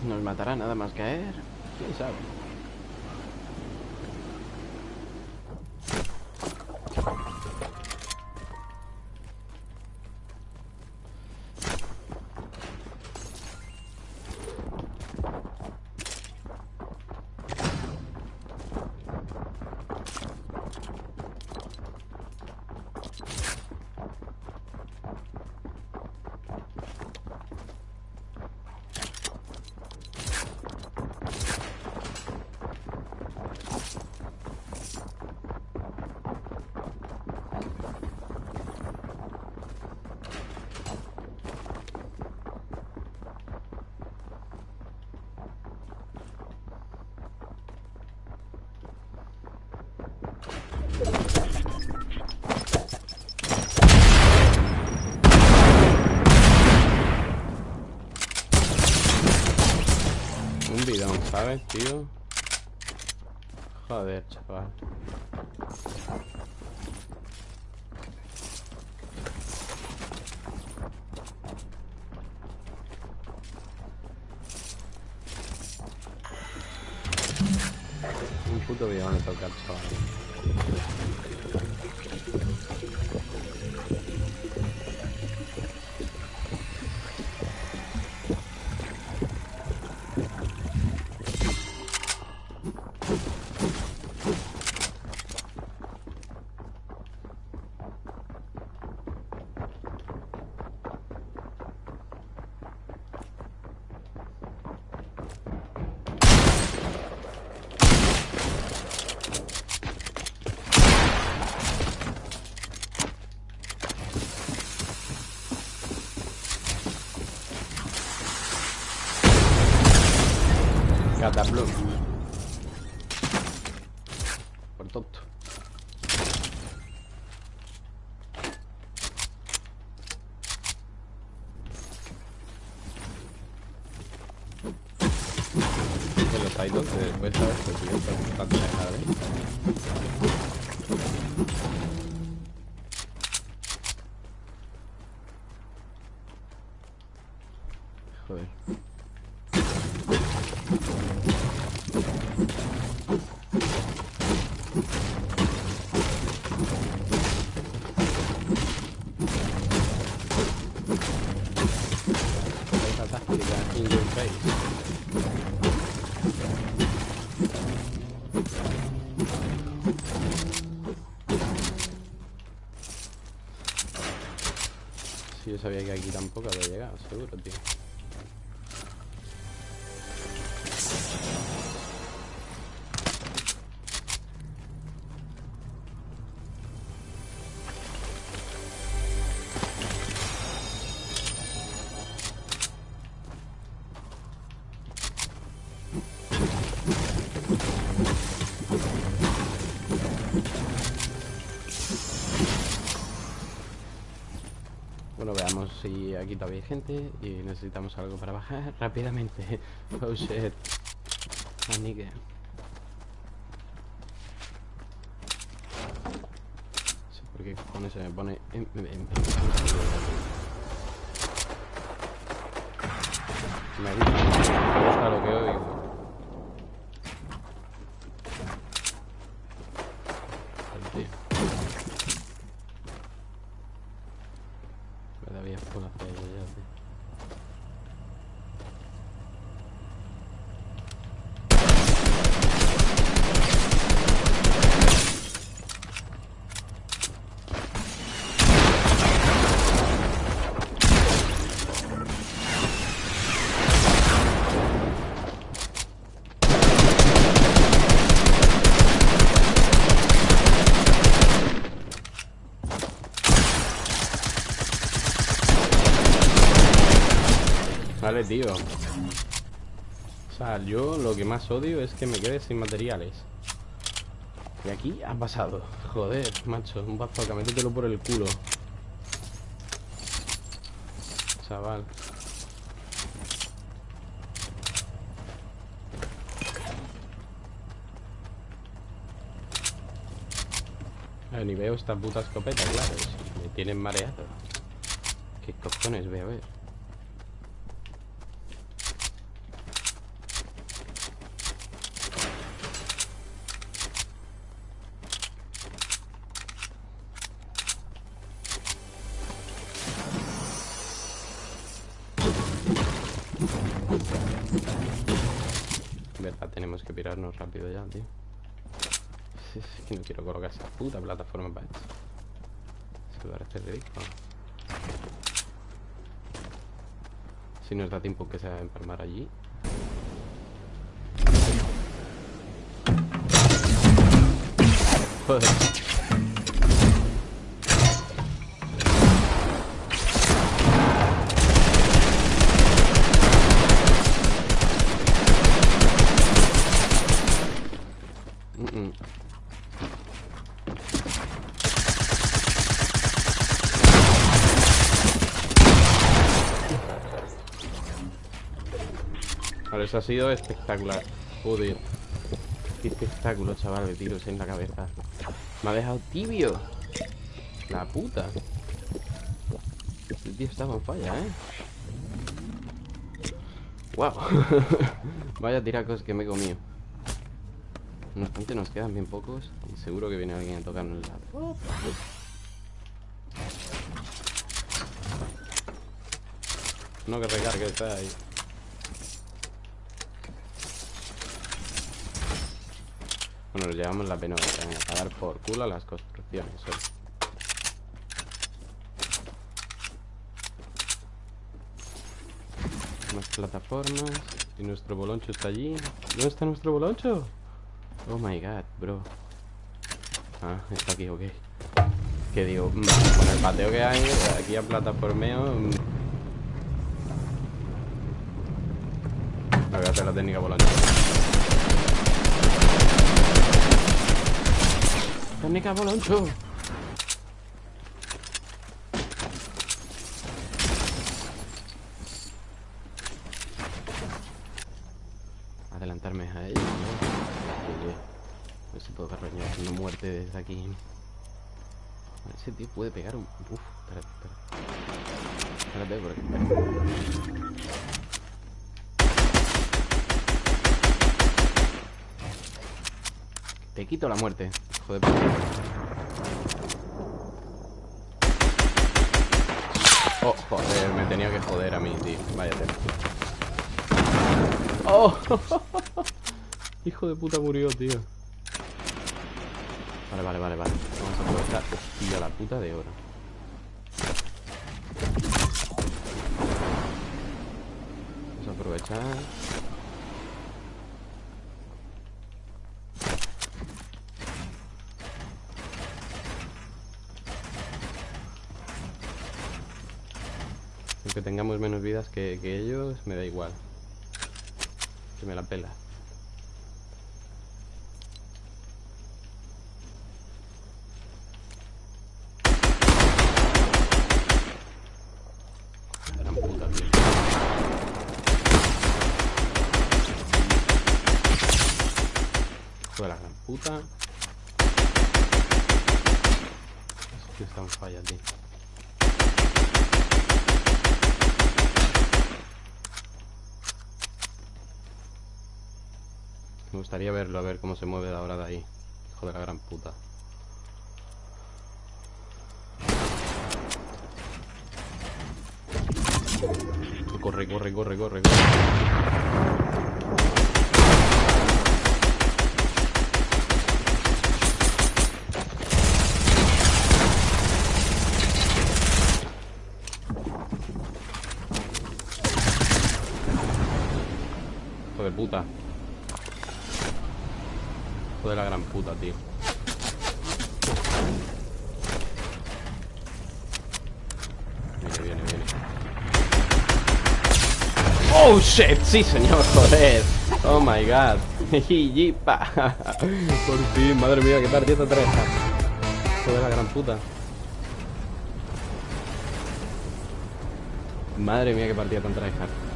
Nos matará nada más caer. ¿Quién sabe? ¿Sabes, tío? Joder, chaval. Un puto bidón le toca al chaval. Cataplum. Por tonto. En los después sabes que dejar, ¿eh? Joder. In your face. Sí, yo sabía que aquí tampoco había llegado, seguro, tío. Si aquí todavía hay gente y necesitamos algo para bajar rápidamente. Oh shit. Ah. No sé por qué cojones se me pone en, en- en- Me gusta lo que oigo. Joder, tío. Todavía puedo hacer yo ya, tío. Vale, tío. O sea, yo lo que más odio es que me quede sin materiales. Y aquí ha pasado. Joder, macho, un bazooka, métetelo por el culo. Chaval. Ver, ni veo esta puta escopeta, claro. Me tienen mareado. ¿Qué cojones voy a ver? Tenemos que pirarnos rápido ya, tío. Es que no quiero colocar esa puta plataforma para esto. Se parece ridículo. Si nos da tiempo que se va a empalmar allí. Joder. Vale, eso ha sido espectacular. Joder. Qué espectáculo, chaval, de tiros en la cabeza. Me ha dejado tibio. La puta. El tío estaba en falla, ¿eh? Wow. Vaya tiracos que me he comido. No obstante, nos quedan bien pocos. Y seguro que viene alguien a tocarnos lado. No que recargue, está ahí. Bueno, nos llevamos la pena a dar por culo las construcciones. ¿eh? Plataformas. Y nuestro boloncho está allí. ¿Dónde está nuestro boloncho? Oh my god, bro. Ah, está aquí, ok. Que digo, mm, con el pateo que hay, aquí a plataformeo. Mm. Voy a hacer la técnica boloncho. Técnica boloncho. Adelantarme a ellos, ¿no? Oye, a ver si puedo carroñar una muerte desde aquí. Ese tío puede pegar un... Uf, espérate, espérate. Espérate, porque... Te quito la muerte. Joder. Oh, joder, me tenía que joder a mí, tío. Vaya Oh, hijo de puta murió, tío. Vale, vale, vale, vale. Vamos a aprovechar. Hostia, la puta de oro. Vamos a aprovechar. Aunque tengamos menos vidas que, que ellos, me da igual. Que me la pela. Gran puta, tío. Hijo de la gran puta. Eso tío está en falla, tío. Me gustaría verlo, a ver cómo se mueve ahora de ahí. Hijo de la gran puta. Corre, corre, corre, corre, corre. Puta. Hijo la gran puta, tío. Viene, viene, viene. Oh shit, sí señor, joder. Oh my god. Jipa. Por fin, madre mía, qué partida tan Hijo de la gran puta. Madre mía, qué partida tan tryhard.